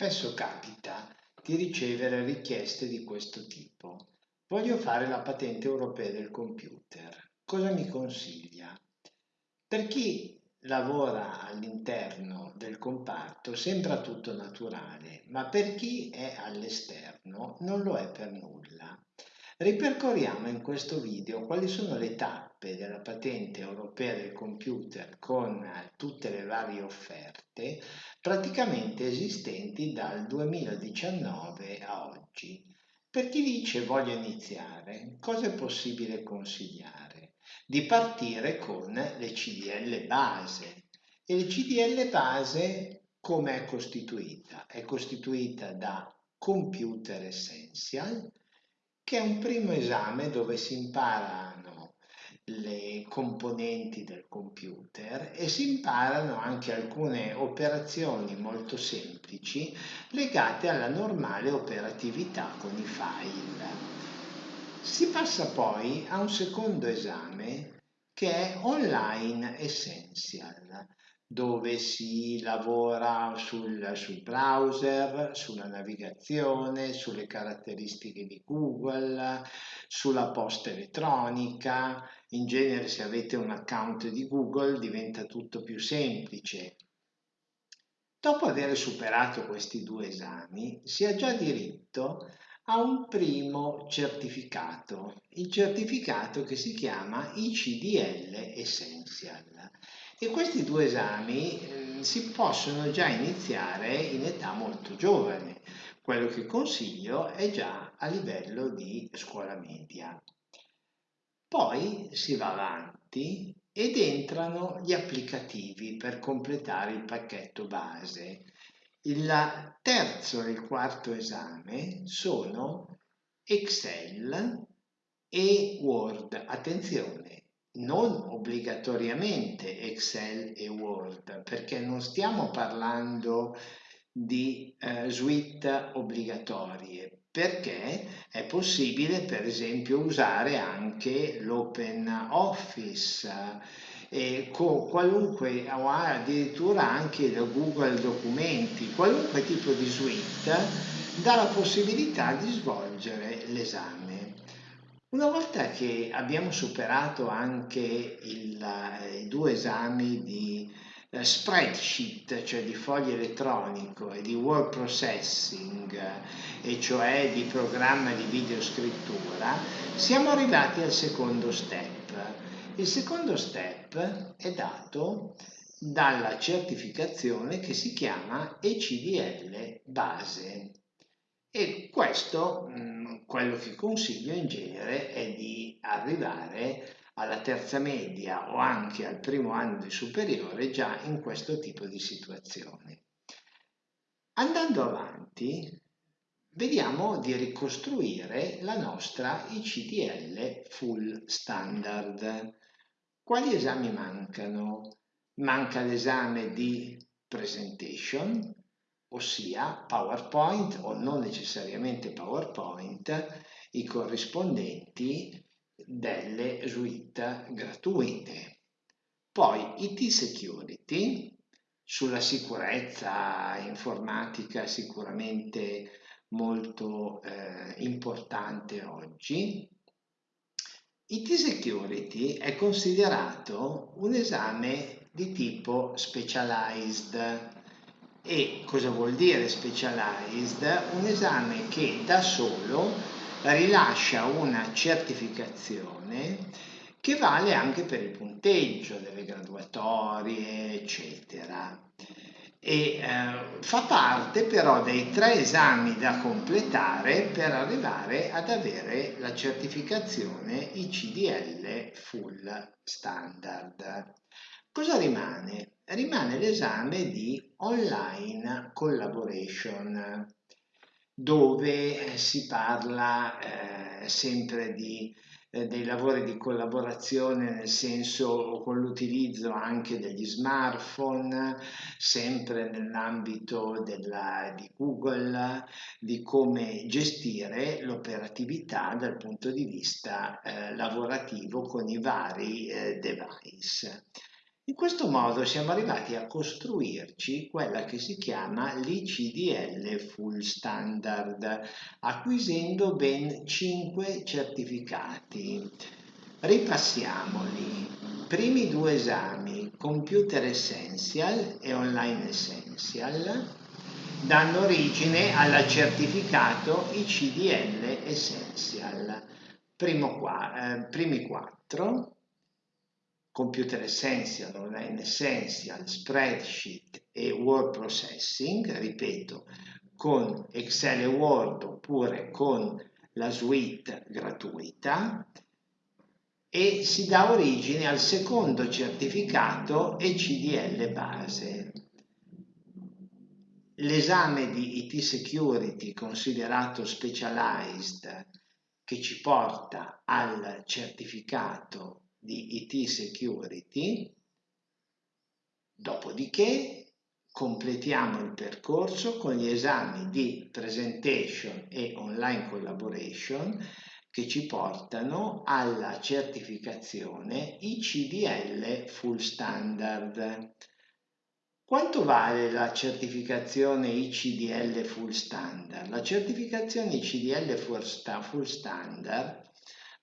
Spesso capita di ricevere richieste di questo tipo. Voglio fare la patente europea del computer. Cosa mi consiglia? Per chi lavora all'interno del comparto sembra tutto naturale, ma per chi è all'esterno non lo è per nulla. Ripercorriamo in questo video quali sono le tappe della patente europea del computer con tutte le varie offerte praticamente esistenti dal 2019 a oggi. Per chi dice voglio iniziare, cosa è possibile consigliare? Di partire con le CDL base. E le CDL base come è costituita? È costituita da Computer Essential, che è un primo esame dove si imparano le componenti del computer e si imparano anche alcune operazioni molto semplici legate alla normale operatività con i file. Si passa poi a un secondo esame che è Online Essential dove si lavora sul, sul, browser, sulla navigazione, sulle caratteristiche di Google, sulla posta elettronica. In genere se avete un account di Google diventa tutto più semplice. Dopo aver superato questi due esami si ha già diritto a un primo certificato, il certificato che si chiama ICDL Essential e questi due esami eh, si possono già iniziare in età molto giovane. Quello che consiglio è già a livello di scuola media. Poi si va avanti ed entrano gli applicativi per completare il pacchetto base. Il terzo e il quarto esame sono Excel e Word. Attenzione, non obbligatoriamente Excel e Word, perché non stiamo parlando di eh, suite obbligatorie, perché è possibile per esempio usare anche l'Open Office eh, con qualunque o addirittura anche il Google Documenti, qualunque tipo di suite dà la possibilità di svolgere l'esame. Una volta che abbiamo superato anche il, i due esami di eh, spreadsheet, cioè di foglio elettronico, e di word processing, e cioè di programma di videoscrittura, siamo arrivati al secondo step. Il secondo step è dato dalla certificazione che si chiama ECDL base. E questo, mm, quello che consiglio in genere, è di arrivare alla terza media o anche al primo anno di superiore già in questo tipo di situazione. Andando avanti, vediamo di ricostruire la nostra ICDL full standard. Quali esami mancano? Manca l'esame di presentation, ossia PowerPoint o non necessariamente PowerPoint, i corrispondenti delle suite gratuite. Poi IT Security, sulla sicurezza informatica sicuramente molto eh, importante oggi. IT Security è considerato un esame di tipo specialized, e cosa vuol dire specialized? Un esame che da solo rilascia una certificazione che vale anche per il punteggio delle graduatorie, eccetera. E eh, fa parte però dei tre esami da completare per arrivare ad avere la certificazione ICDL Full Standard. Cosa rimane? rimane l'esame di online collaboration dove si parla eh, sempre di, eh, dei lavori di collaborazione nel senso con l'utilizzo anche degli smartphone, sempre nell'ambito di Google, di come gestire l'operatività dal punto di vista eh, lavorativo con i vari eh, device. In questo modo siamo arrivati a costruirci quella che si chiama l'ICDL Full Standard, acquisendo ben 5 certificati. Ripassiamoli. Primi due esami, Computer Essential e Online Essential, danno origine al certificato ICDL Essential. Qua, eh, primi quattro Computer Essential, Online Essential, Spreadsheet e Word Processing, ripeto, con Excel e Word oppure con la suite gratuita e si dà origine al secondo certificato ECDL base. L'esame di IT Security considerato specialized che ci porta al certificato di IT Security, dopodiché completiamo il percorso con gli esami di Presentation e Online Collaboration che ci portano alla certificazione ICDL Full Standard. Quanto vale la certificazione ICDL Full Standard? La certificazione ICDL Full Standard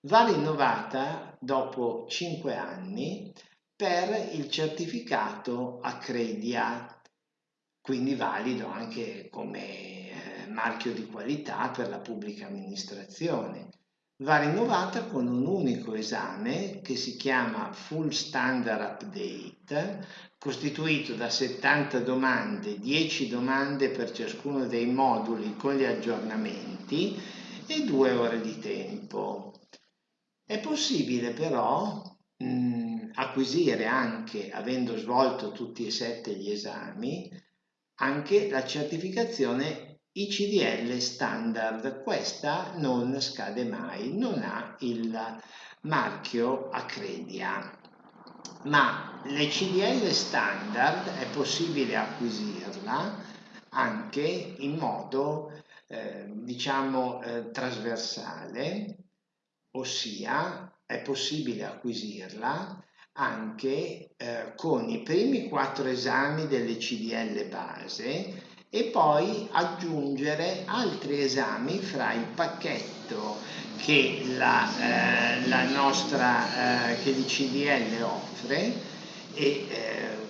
va rinnovata dopo 5 anni per il certificato Accredia, quindi valido anche come eh, marchio di qualità per la pubblica amministrazione. Va rinnovata con un unico esame che si chiama Full Standard Update, costituito da 70 domande, 10 domande per ciascuno dei moduli con gli aggiornamenti e 2 ore di tempo. È possibile però mh, acquisire anche, avendo svolto tutti e sette gli esami, anche la certificazione ICDL standard. Questa non scade mai, non ha il marchio Accredia. Ma l'ICDL standard è possibile acquisirla anche in modo eh, diciamo eh, trasversale ossia è possibile acquisirla anche eh, con i primi quattro esami delle CDL base e poi aggiungere altri esami fra il pacchetto che la, eh, la nostra eh, che l'ICDL offre e eh,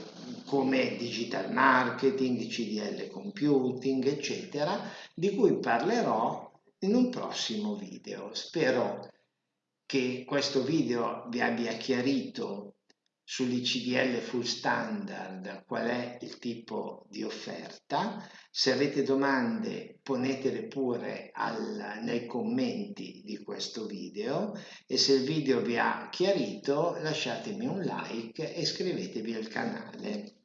come digital marketing, CDL computing, eccetera, di cui parlerò in un prossimo video. Spero che questo video vi abbia chiarito sull'ICDL full standard qual è il tipo di offerta. Se avete domande ponetele pure al, nei commenti di questo video e se il video vi ha chiarito lasciatemi un like e iscrivetevi al canale.